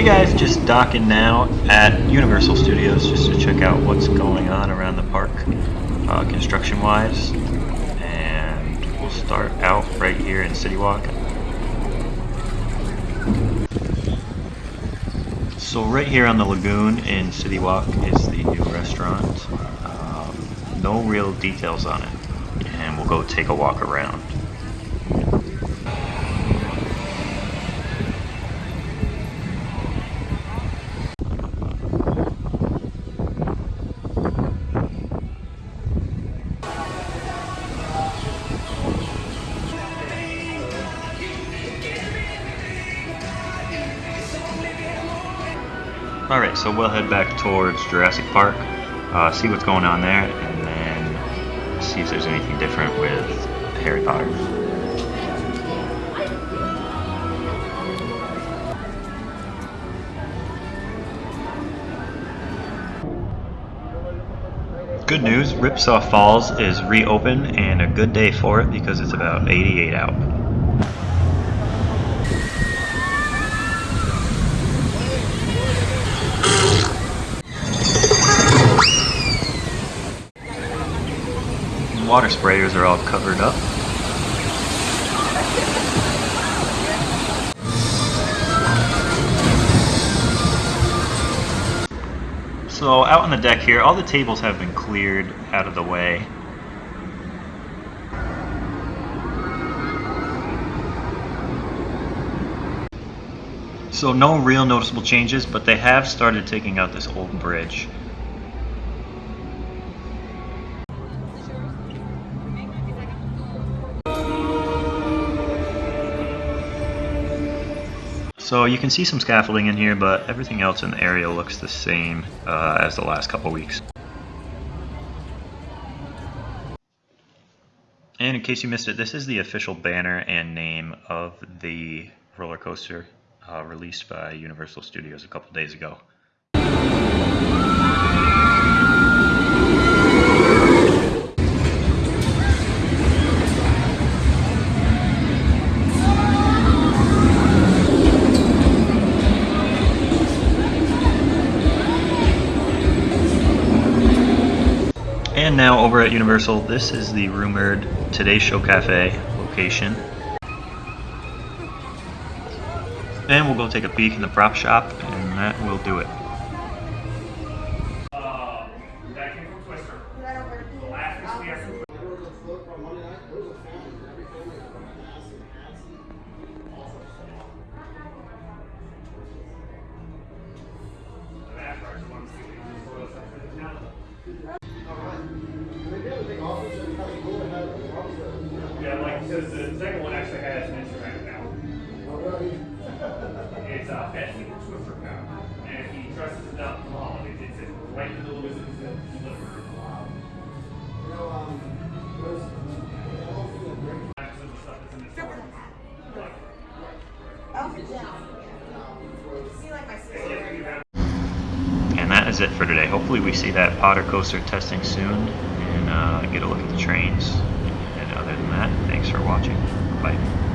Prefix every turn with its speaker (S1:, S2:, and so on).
S1: guys, just docking now at Universal Studios just to check out what's going on around the park uh, construction wise. And we'll start out right here in City Walk. So right here on the lagoon in City Walk is the new restaurant. Um, no real details on it. And we'll go take a walk around. Alright, so we'll head back towards Jurassic Park, uh, see what's going on there, and then see if there's anything different with Harry Potter. Good news, Ripsaw Falls is reopened and a good day for it because it's about 88 out. Water sprayers are all covered up. So out on the deck here, all the tables have been cleared out of the way. So no real noticeable changes, but they have started taking out this old bridge. So you can see some scaffolding in here, but everything else in the area looks the same uh, as the last couple weeks. And in case you missed it, this is the official banner and name of the roller coaster uh, released by Universal Studios a couple days ago. And now over at Universal, this is the rumored Today Show Cafe location. And we'll go take a peek in the prop shop, and that will do it. And that is it for today. Hopefully we see that Potter coaster testing soon and uh, get a look at the trains. And other than that, thanks for watching. Bye.